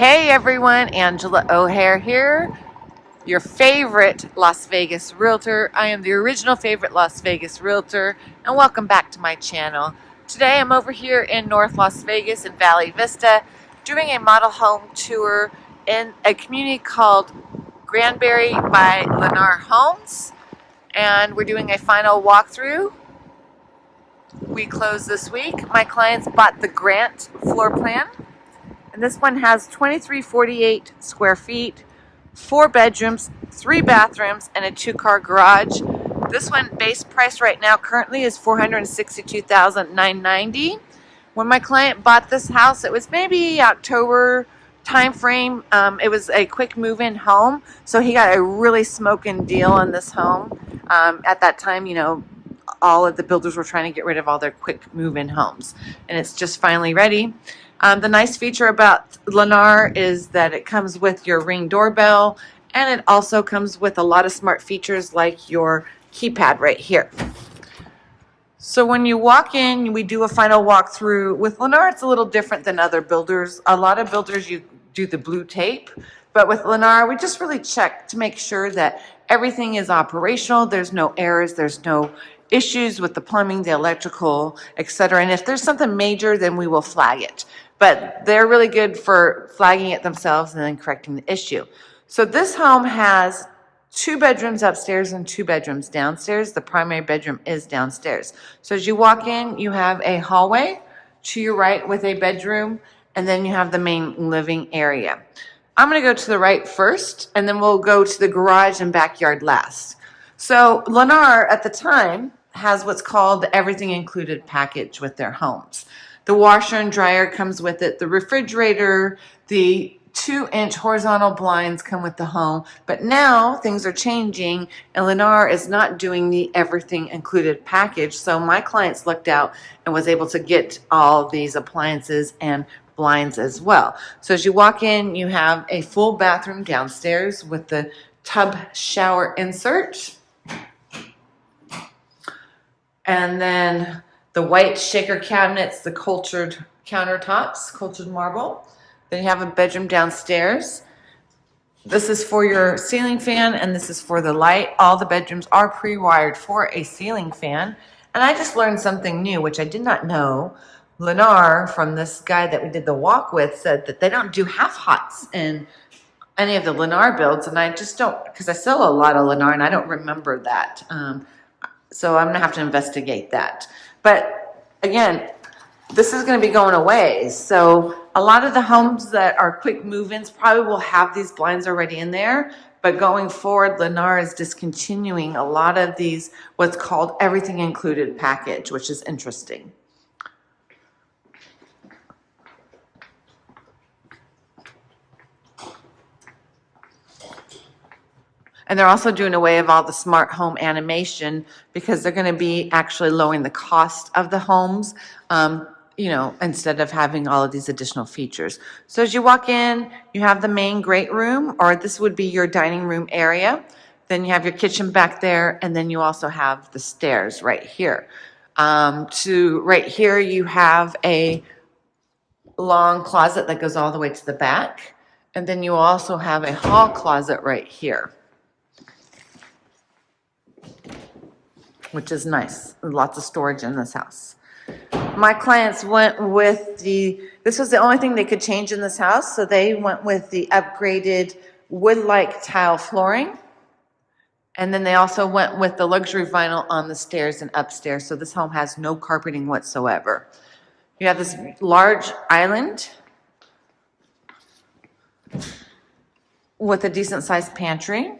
Hey everyone, Angela O'Hare here, your favorite Las Vegas realtor. I am the original favorite Las Vegas realtor and welcome back to my channel. Today I'm over here in North Las Vegas in Valley Vista doing a model home tour in a community called Granbury by Lennar Homes and we're doing a final walkthrough. We closed this week. My clients bought the Grant floor plan and this one has 2348 square feet, four bedrooms, three bathrooms, and a two-car garage. This one base price right now currently is 462,990. When my client bought this house, it was maybe October time frame. Um, it was a quick move-in home, so he got a really smoking deal on this home. Um, at that time, you know, all of the builders were trying to get rid of all their quick move-in homes, and it's just finally ready. Um, the nice feature about Lennar is that it comes with your ring doorbell and it also comes with a lot of smart features like your keypad right here. So when you walk in, we do a final walkthrough. With Lennar, it's a little different than other builders. A lot of builders, you do the blue tape. But with Lennar, we just really check to make sure that everything is operational. There's no errors. There's no issues with the plumbing, the electrical, etc. And if there's something major, then we will flag it but they're really good for flagging it themselves and then correcting the issue. So this home has two bedrooms upstairs and two bedrooms downstairs. The primary bedroom is downstairs. So as you walk in, you have a hallway to your right with a bedroom, and then you have the main living area. I'm gonna go to the right first, and then we'll go to the garage and backyard last. So Lennar at the time has what's called the everything included package with their homes. The washer and dryer comes with it. The refrigerator, the two inch horizontal blinds come with the home. But now things are changing and Lennar is not doing the everything included package. So my clients looked out and was able to get all these appliances and blinds as well. So as you walk in, you have a full bathroom downstairs with the tub shower insert. And then the white shaker cabinets, the cultured countertops, cultured marble. Then you have a bedroom downstairs. This is for your ceiling fan and this is for the light. All the bedrooms are pre-wired for a ceiling fan. And I just learned something new, which I did not know. Lennar, from this guy that we did the walk with, said that they don't do half hots in any of the Lennar builds. And I just don't, because I sell a lot of Lennar and I don't remember that. Um, so I'm gonna have to investigate that. But again, this is going to be going away. So a lot of the homes that are quick move-ins probably will have these blinds already in there. But going forward, Lennar is discontinuing a lot of these, what's called everything included package, which is interesting. And they're also doing away of all the smart home automation because they're going to be actually lowering the cost of the homes, um, you know, instead of having all of these additional features. So as you walk in, you have the main great room, or this would be your dining room area. Then you have your kitchen back there, and then you also have the stairs right here. Um, to right here, you have a long closet that goes all the way to the back. And then you also have a hall closet right here. Which is nice. Lots of storage in this house. My clients went with the, this was the only thing they could change in this house, so they went with the upgraded wood-like tile flooring. And then they also went with the luxury vinyl on the stairs and upstairs, so this home has no carpeting whatsoever. You have this large island with a decent sized pantry.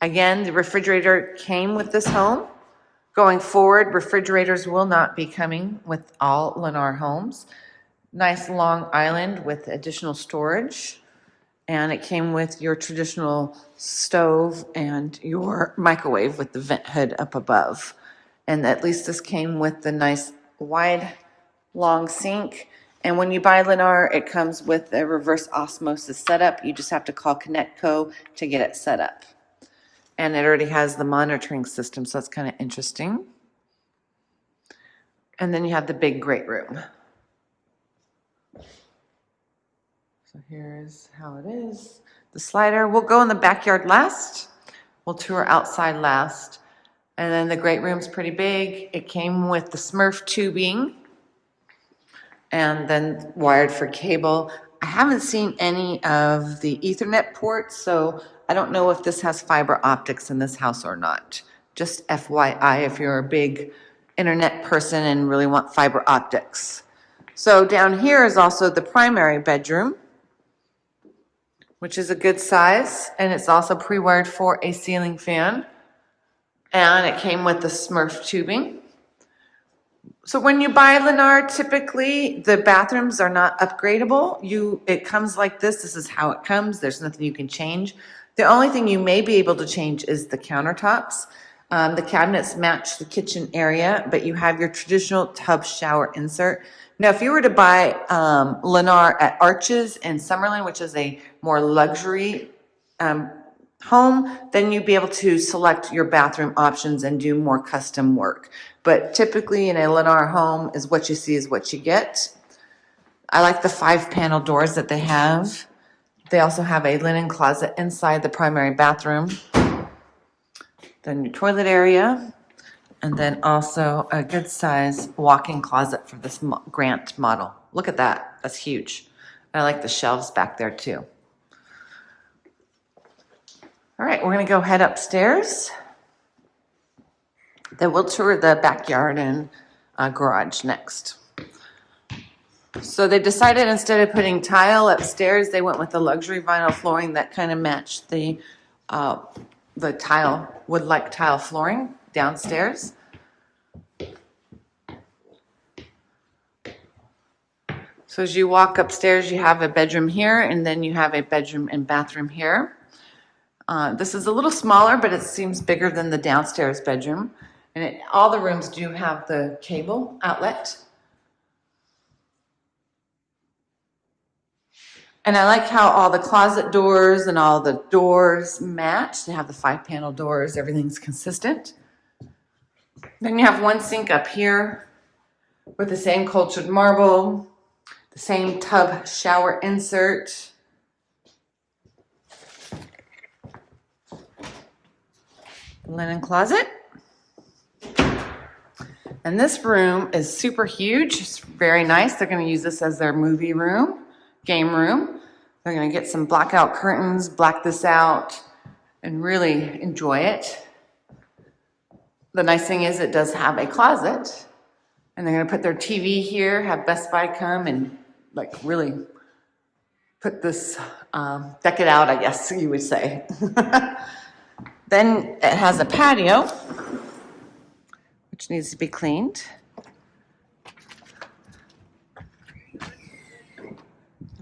Again, the refrigerator came with this home. Going forward, refrigerators will not be coming with all Lennar homes. Nice long island with additional storage. And it came with your traditional stove and your microwave with the vent hood up above. And at least this came with the nice wide long sink. And when you buy Lennar, it comes with a reverse osmosis setup. You just have to call Kinetico to get it set up and it already has the monitoring system, so that's kind of interesting. And then you have the big great room. So here's how it is. The slider, we'll go in the backyard last. We'll tour outside last. And then the great room's pretty big. It came with the Smurf tubing and then wired for cable. I haven't seen any of the ethernet ports, so I don't know if this has fiber optics in this house or not. Just FYI, if you're a big internet person and really want fiber optics. So down here is also the primary bedroom, which is a good size, and it's also pre-wired for a ceiling fan. And it came with the Smurf tubing. So when you buy Lennar, typically the bathrooms are not upgradable. You, it comes like this. This is how it comes. There's nothing you can change. The only thing you may be able to change is the countertops. Um, the cabinets match the kitchen area, but you have your traditional tub shower insert. Now, if you were to buy um, Lennar at Arches in Summerlin, which is a more luxury um, home, then you'd be able to select your bathroom options and do more custom work. But typically in a Lennar home is what you see is what you get. I like the five panel doors that they have. They also have a linen closet inside the primary bathroom. Then your toilet area. And then also a good size walk-in closet for this Grant model. Look at that. That's huge. I like the shelves back there too. All right, we're going to go head upstairs. Then we'll tour the backyard and uh, garage next. So they decided instead of putting tile upstairs, they went with the luxury vinyl flooring that kind of matched the uh, the tile, wood-like tile flooring downstairs. So as you walk upstairs, you have a bedroom here, and then you have a bedroom and bathroom here. Uh, this is a little smaller, but it seems bigger than the downstairs bedroom. And it, all the rooms do have the cable outlet. And I like how all the closet doors and all the doors match. They have the five panel doors, everything's consistent. Then you have one sink up here with the same cultured marble, the same tub shower insert. Linen closet. And this room is super huge. It's very nice. They're going to use this as their movie room, game room. They're going to get some blackout curtains, black this out, and really enjoy it. The nice thing is it does have a closet. And they're going to put their TV here, have Best Buy come and like really put this, um, deck it out, I guess you would say. Then it has a patio, which needs to be cleaned.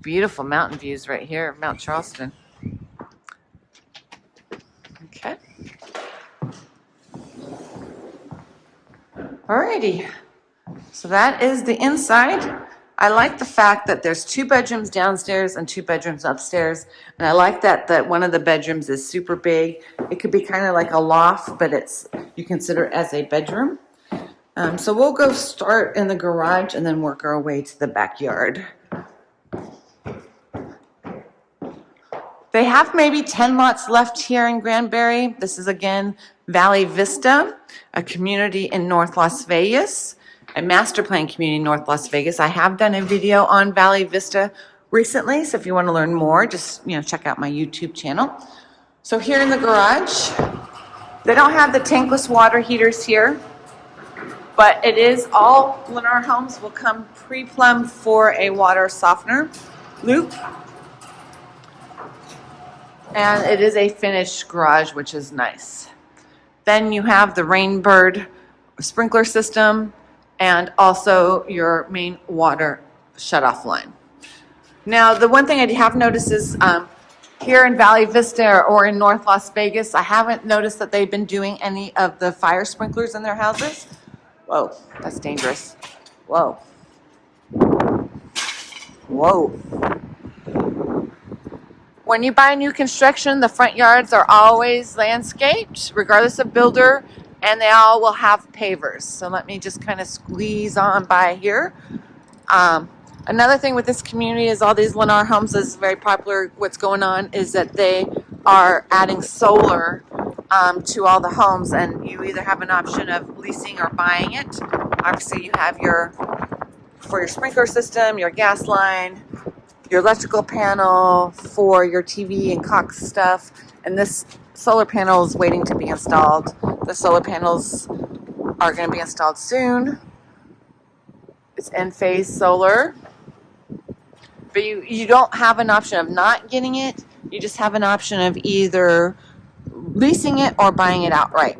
Beautiful mountain views right here of Mount Charleston. Okay. Alrighty. So that is the inside. I like the fact that there's two bedrooms downstairs and two bedrooms upstairs. And I like that, that one of the bedrooms is super big. It could be kind of like a loft, but it's, you consider it as a bedroom. Um, so we'll go start in the garage and then work our way to the backyard. They have maybe 10 lots left here in Granbury. This is again Valley Vista, a community in North Las Vegas a master plan community in North Las Vegas. I have done a video on Valley Vista recently, so if you want to learn more, just you know check out my YouTube channel. So here in the garage, they don't have the tankless water heaters here, but it is all Lennar homes will come pre-plumbed for a water softener loop. And it is a finished garage, which is nice. Then you have the Rainbird sprinkler system and also your main water shutoff line. Now, the one thing I have noticed is um, here in Valley Vista or in North Las Vegas, I haven't noticed that they've been doing any of the fire sprinklers in their houses. Whoa, that's dangerous. Whoa. Whoa. When you buy new construction, the front yards are always landscaped, regardless of builder and they all will have pavers. So let me just kind of squeeze on by here. Um, Another thing with this community is all these Lennar homes is very popular. What's going on is that they are adding solar um, to all the homes, and you either have an option of leasing or buying it. Obviously, you have your for your sprinkler system, your gas line, your electrical panel for your TV and Cox stuff, and this solar panel is waiting to be installed. The solar panels are going to be installed soon. It's Enphase Solar. But you, you don't have an option of not getting it. You just have an option of either leasing it or buying it outright.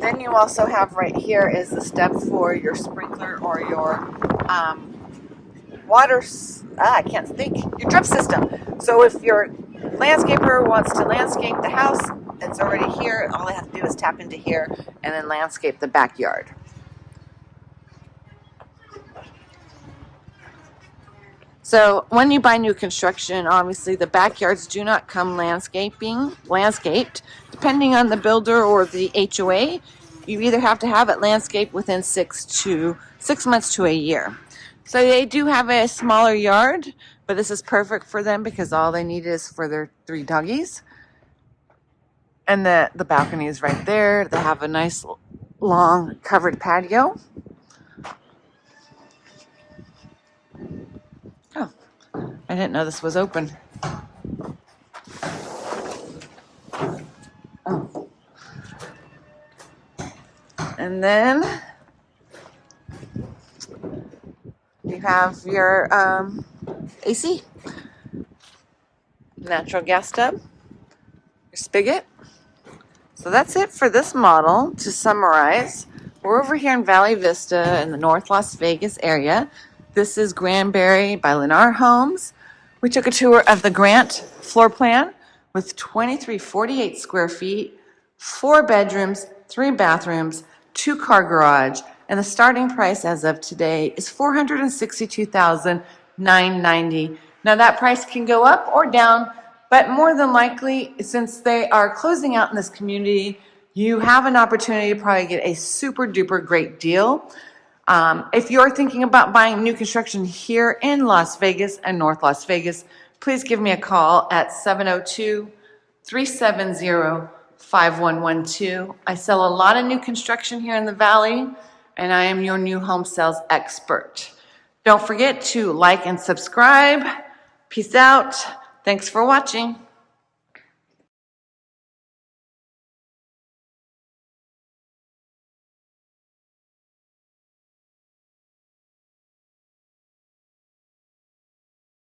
Then you also have right here is the step for your sprinkler or your um, water, ah, I can't think, your drip system. So if your landscaper wants to landscape the house, it's already here. All I have to do is tap into here and then landscape the backyard. So when you buy new construction, obviously the backyards do not come landscaping, landscaped. Depending on the builder or the HOA, you either have to have it landscaped within six to six months to a year. So they do have a smaller yard, but this is perfect for them because all they need is for their three doggies. And the, the balcony is right there. They have a nice long covered patio. Oh, I didn't know this was open. Oh. And then you have your um, AC, natural gas tub, your spigot. So that's it for this model. To summarize, we're over here in Valley Vista in the North Las Vegas area. This is Granbury by Lennar Homes. We took a tour of the Grant floor plan with 2348 square feet, four bedrooms, three bathrooms, two car garage, and the starting price as of today is 462,990. Now that price can go up or down, but more than likely, since they are closing out in this community, you have an opportunity to probably get a super duper great deal. Um, if you're thinking about buying new construction here in Las Vegas and North Las Vegas, please give me a call at 702 370 5112. I sell a lot of new construction here in the Valley, and I am your new home sales expert. Don't forget to like and subscribe. Peace out. Thanks for watching.